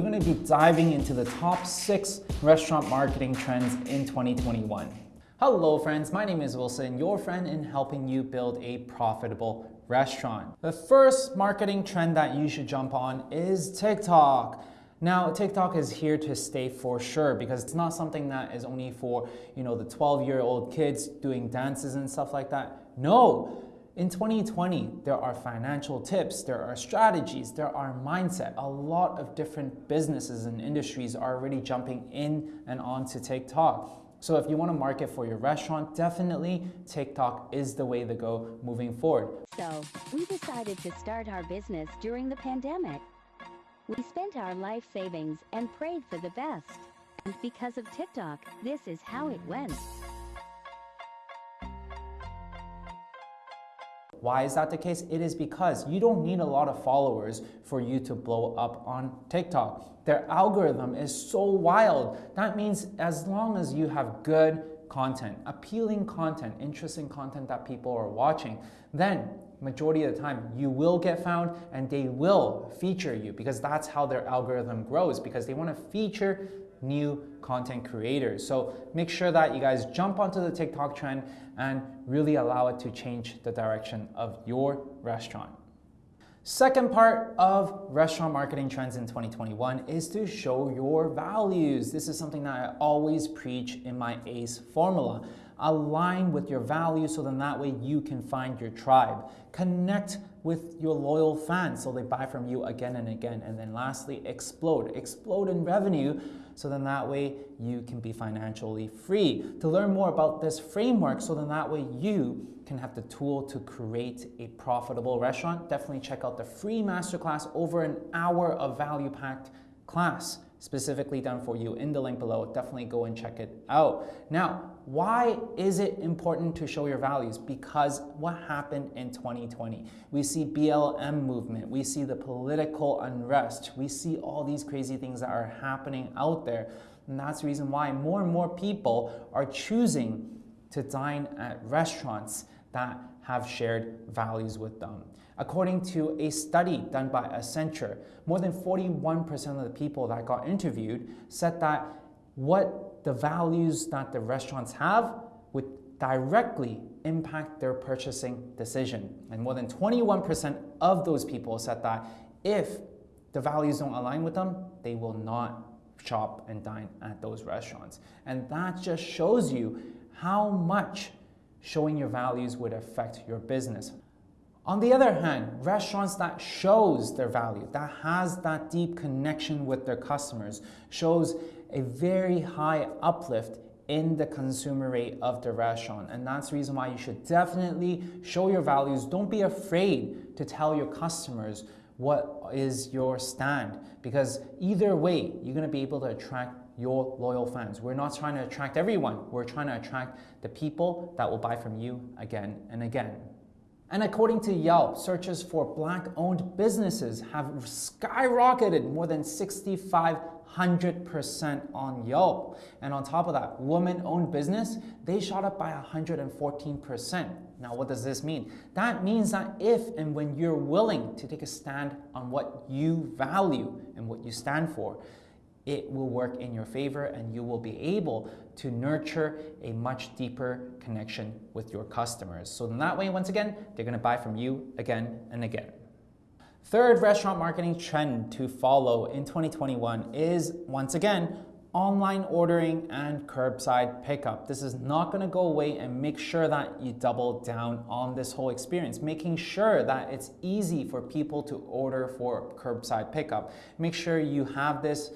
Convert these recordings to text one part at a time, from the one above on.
We're going to be diving into the top six restaurant marketing trends in 2021. Hello friends, my name is Wilson, your friend in helping you build a profitable restaurant. The first marketing trend that you should jump on is TikTok. Now, TikTok is here to stay for sure because it's not something that is only for, you know, the 12-year-old kids doing dances and stuff like that. No, in 2020, there are financial tips, there are strategies, there are mindset. A lot of different businesses and industries are already jumping in and onto TikTok. So if you want to market for your restaurant, definitely TikTok is the way to go moving forward. So, we decided to start our business during the pandemic. We spent our life savings and prayed for the best. And because of TikTok, this is how it went. Why is that the case? It is because you don't need a lot of followers for you to blow up on TikTok. Their algorithm is so wild. That means as long as you have good content, appealing content, interesting content that people are watching, then majority of the time you will get found and they will feature you because that's how their algorithm grows because they want to feature new content creators. So make sure that you guys jump onto the TikTok trend and really allow it to change the direction of your restaurant. Second part of restaurant marketing trends in 2021 is to show your values. This is something that I always preach in my ACE formula. Align with your values so then that way you can find your tribe. Connect with your loyal fans so they buy from you again and again. And then lastly, explode. Explode in revenue so then that way you can be financially free. To learn more about this framework so then that way you can have the tool to create a profitable restaurant, definitely check out the free masterclass over an hour of value-packed class specifically done for you in the link below. Definitely go and check it out. Now, why is it important to show your values? Because what happened in 2020? We see BLM movement, we see the political unrest, we see all these crazy things that are happening out there. And that's the reason why more and more people are choosing to dine at restaurants that have shared values with them. According to a study done by Accenture, more than 41% of the people that got interviewed said that what the values that the restaurants have would directly impact their purchasing decision. And more than 21% of those people said that if the values don't align with them, they will not shop and dine at those restaurants. And that just shows you how much showing your values would affect your business. On the other hand, restaurants that shows their value, that has that deep connection with their customers, shows a very high uplift in the consumer rate of the restaurant. And that's the reason why you should definitely show your values. Don't be afraid to tell your customers what is your stand because either way, you're gonna be able to attract your loyal fans. We're not trying to attract everyone. We're trying to attract the people that will buy from you again and again. And according to Yelp, searches for black-owned businesses have skyrocketed more than 6,500% on Yelp. And on top of that, women-owned business, they shot up by 114%. Now, what does this mean? That means that if and when you're willing to take a stand on what you value and what you stand for, it will work in your favor and you will be able to nurture a much deeper connection with your customers. So in that way, once again, they're gonna buy from you again and again. Third restaurant marketing trend to follow in 2021 is, once again, online ordering and curbside pickup. This is not gonna go away and make sure that you double down on this whole experience, making sure that it's easy for people to order for curbside pickup. Make sure you have this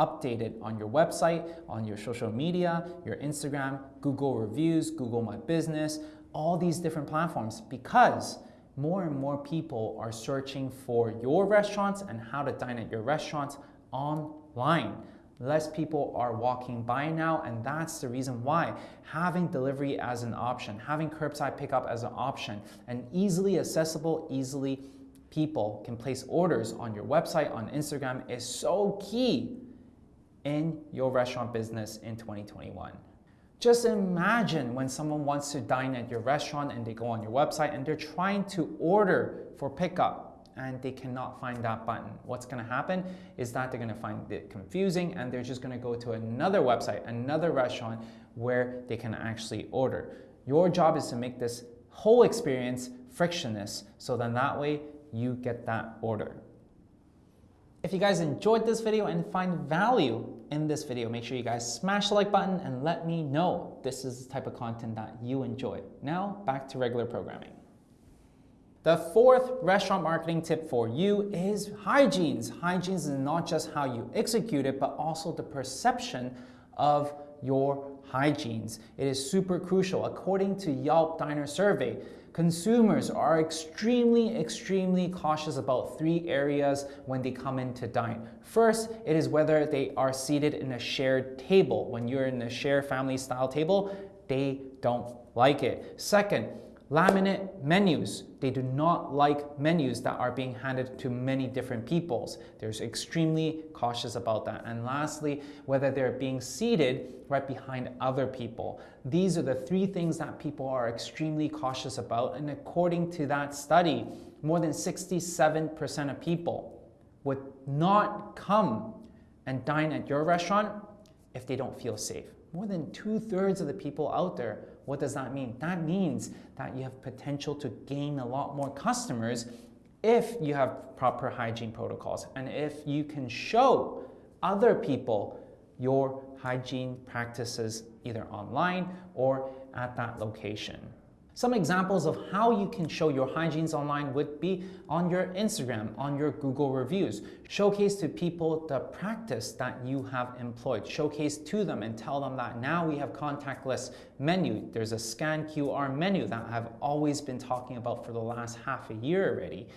updated on your website, on your social media, your Instagram, Google reviews, Google My Business, all these different platforms because more and more people are searching for your restaurants and how to dine at your restaurants online. Less people are walking by now, and that's the reason why having delivery as an option, having curbside pickup as an option, and easily accessible, easily people can place orders on your website, on Instagram is so key in your restaurant business in 2021. Just imagine when someone wants to dine at your restaurant and they go on your website and they're trying to order for pickup. and they cannot find that button. What's gonna happen is that they're gonna find it confusing and they're just gonna go to another website, another restaurant where they can actually order. Your job is to make this whole experience frictionless so then that way you get that order. If you guys enjoyed this video and find value in this video, make sure you guys smash the like button and let me know this is the type of content that you enjoy. Now, back to regular programming. The fourth restaurant marketing tip for you is hygienes. Hygienes is not just how you execute it, but also the perception of your hygienes. It is super crucial. According to Yelp Diner Survey, consumers are extremely, extremely cautious about three areas when they come in to dine. First, it is whether they are seated in a shared table. When you're in a shared family style table, they don't like it. Second, Laminate menus. They do not like menus that are being handed to many different peoples. They're extremely cautious about that. And lastly, whether they're being seated right behind other people. These are the three things that people are extremely cautious about. And according to that study, more than 67% of people would not come and dine at your restaurant if they don't feel safe. More than two thirds of the people out there what does that mean? That means that you have potential to gain a lot more customers if you have proper hygiene protocols and if you can show other people your hygiene practices either online or at that location. Some examples of how you can show your hygienes online would be on your Instagram, on your Google reviews. Showcase to people the practice that you have employed. Showcase to them and tell them that now we have contactless menu. There's a scan QR menu that I've always been talking about for the last half a year already.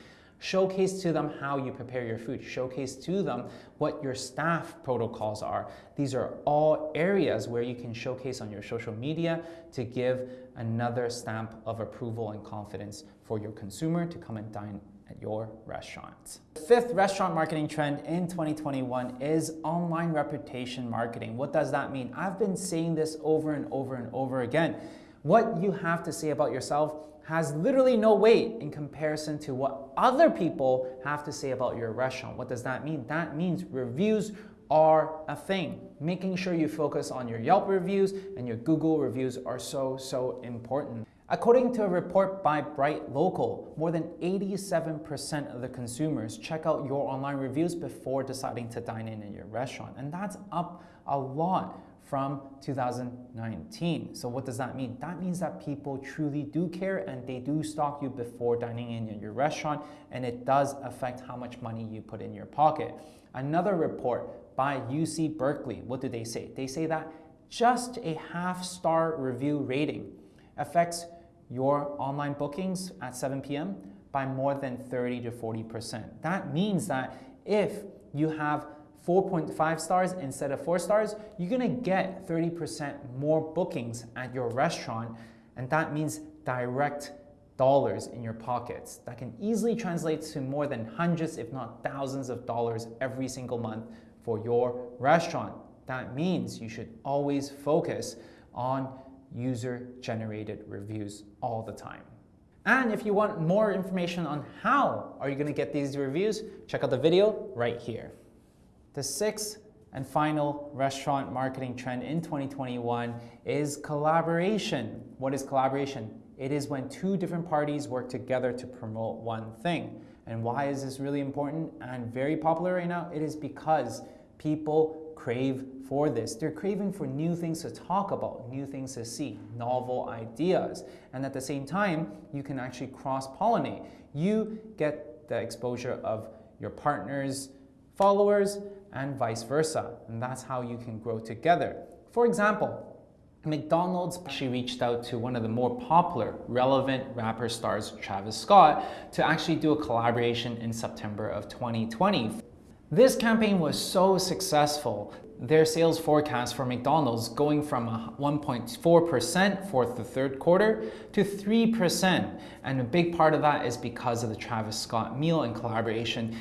Showcase to them how you prepare your food. Showcase to them what your staff protocols are. These are all areas where you can showcase on your social media to give another stamp of approval and confidence for your consumer to come and dine at your restaurant. The fifth restaurant marketing trend in 2021 is online reputation marketing. What does that mean? I've been saying this over and over and over again. What you have to say about yourself has literally no weight in comparison to what other people have to say about your restaurant. What does that mean? That means reviews are a thing. Making sure you focus on your Yelp reviews and your Google reviews are so, so important. According to a report by Bright Local, more than 87% of the consumers check out your online reviews before deciding to dine in in your restaurant. And that's up a lot from 2019. So what does that mean? That means that people truly do care and they do stalk you before dining in at your restaurant and it does affect how much money you put in your pocket. Another report by UC Berkeley, what do they say? They say that just a half star review rating affects your online bookings at 7 p.m. by more than 30 to 40%. That means that if you have 4.5 stars instead of 4 stars, you're gonna get 30% more bookings at your restaurant, and that means direct dollars in your pockets. That can easily translate to more than hundreds, if not thousands of dollars every single month for your restaurant. That means you should always focus on user generated reviews all the time. And if you want more information on how are you gonna get these reviews, check out the video right here. The sixth and final restaurant marketing trend in 2021 is collaboration. What is collaboration? It is when two different parties work together to promote one thing. And why is this really important and very popular right now? It is because people crave for this. They're craving for new things to talk about, new things to see, novel ideas. And at the same time, you can actually cross pollinate. You get the exposure of your partner's followers and vice versa. And that's how you can grow together. For example, McDonald's actually reached out to one of the more popular, relevant rapper stars, Travis Scott, to actually do a collaboration in September of 2020. This campaign was so successful, their sales forecast for McDonald's going from 1.4% for the third quarter to 3%. And a big part of that is because of the Travis Scott meal and collaboration.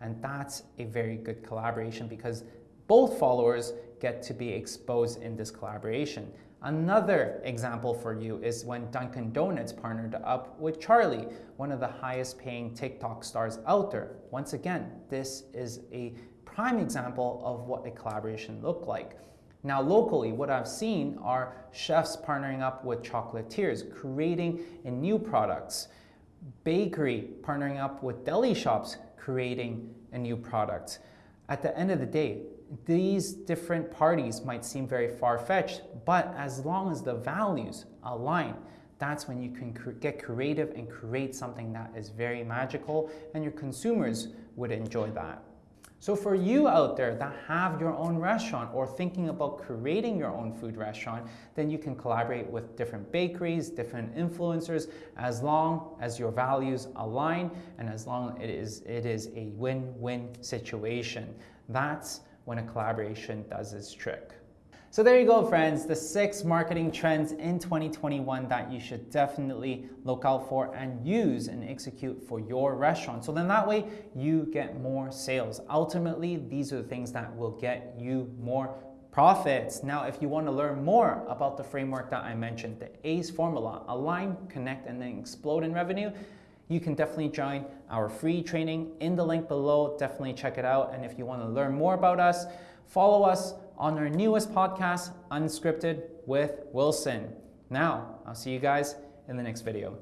And that's a very good collaboration because both followers get to be exposed in this collaboration. Another example for you is when Dunkin' Donuts partnered up with Charli, one of the highest paying TikTok stars out there. Once again, this is a prime example of what a collaboration looked like. Now, locally, what I've seen are chefs partnering up with chocolatiers, creating new products, bakery partnering up with deli shops, creating a new product. At the end of the day, these different parties might seem very far-fetched, but as long as the values align, that's when you can cr get creative and create something that is very magical and your consumers would enjoy that. So for you out there that have your own restaurant or thinking about creating your own food restaurant, then you can collaborate with different bakeries, different influencers, as long as your values align and as long it is, it is a win-win situation. That's when a collaboration does its trick. So there you go, friends, the six marketing trends in 2021 that you should definitely look out for and use and execute for your restaurant. So then that way you get more sales. Ultimately, these are the things that will get you more profits. Now, if you want to learn more about the framework that I mentioned, the ACE formula, align, connect, and then explode in revenue, you can definitely join our free training in the link below. Definitely check it out. And if you want to learn more about us, follow us on our newest podcast, Unscripted with Wilson. Now, I'll see you guys in the next video.